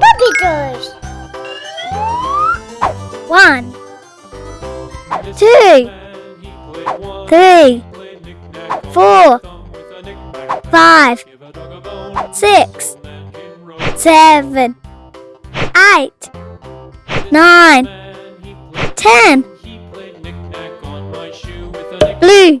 Puppy 9 One, two, three, four, five, six, seven, eight, nine, ten. Blue.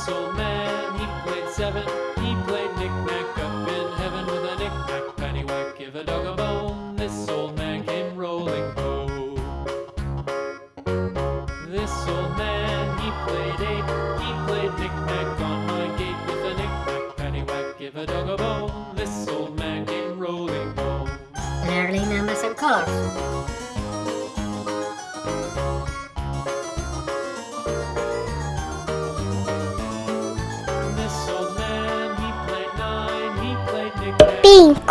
so many played seven. pink.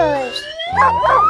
Bichos.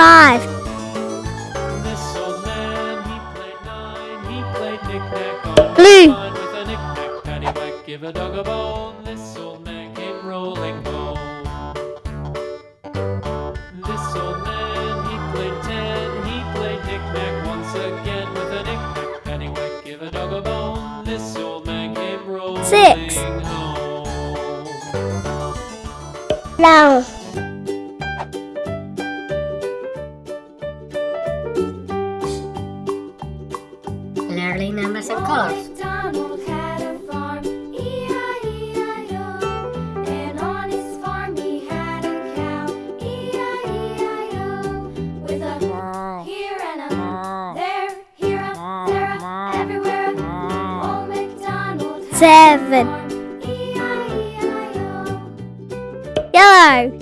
five. Blue. Give a dog a bone, this old man came rolling home. This old man, he played ten, he played knick-knack once again with a knick-knack. Give a dog a bone, this old man came rolling Six. home. Six. seven. Yellow.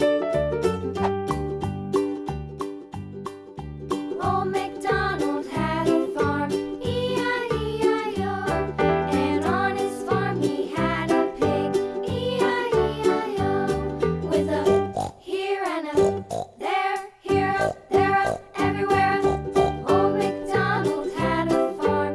Old MacDonald had a farm, E-I-E-I-O. And on his farm he had a pig, E-I-E-I-O. With a here and a there, here there everywhere. Old MacDonald had a farm,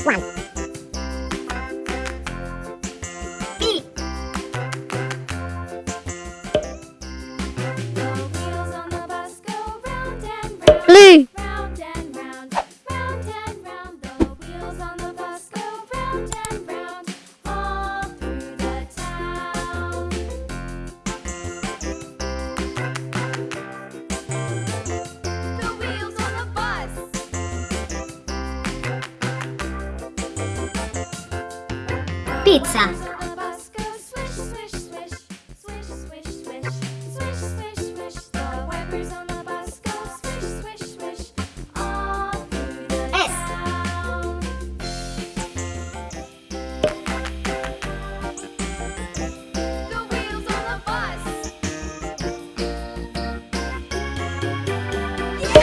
one.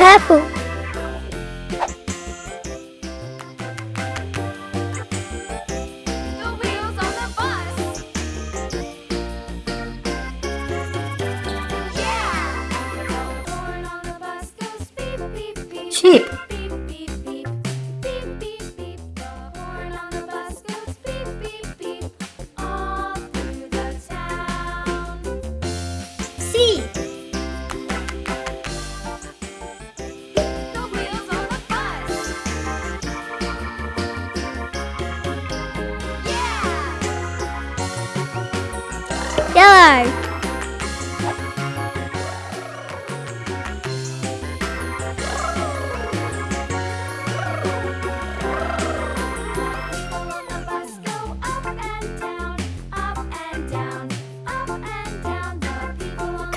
apple. Cheap.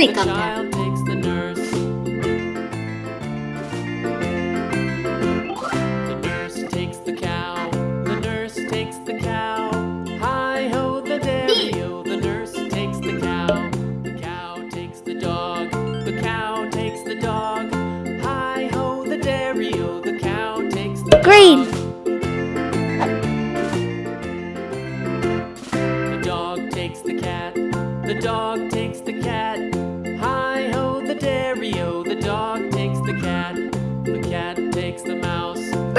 helicopter.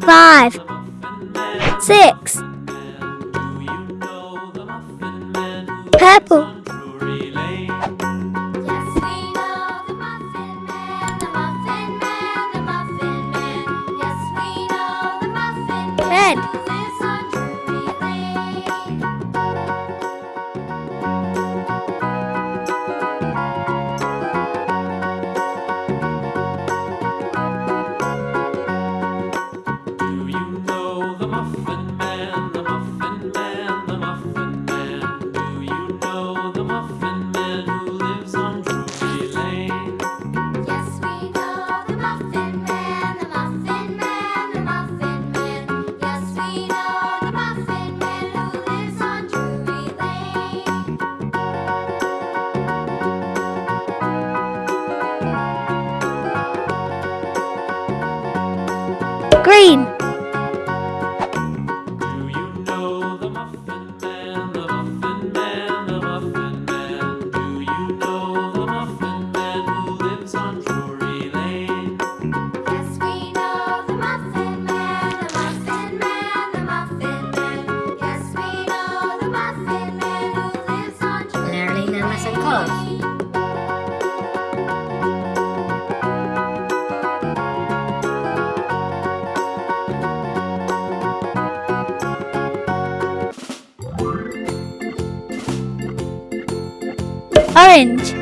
five, six, purple. Orange.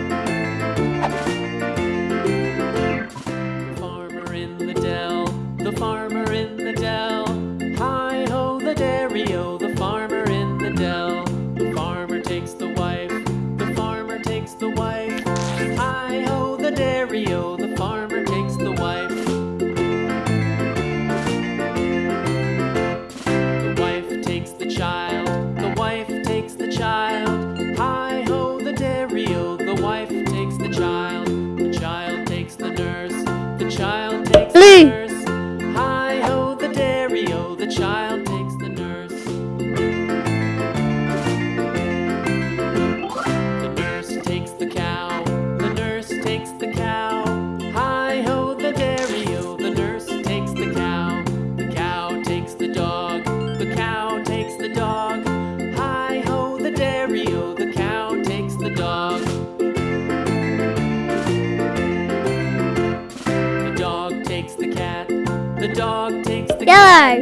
Farmer in the dell, the farmer in the dell. Hi-ho the dairy-o, the farmer in the dell. The farmer takes the wife, the farmer takes the wife. Hi-ho Bye.